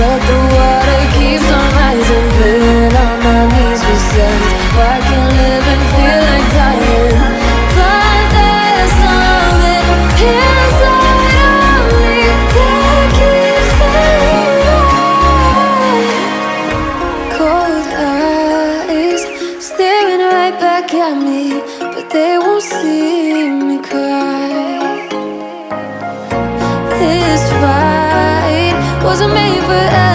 But the water keeps on rising on my knees Why can't live and feel like dying. But there's something inside of me That keeps Cold eyes Staring right back at me But they won't see me cry wasn't made for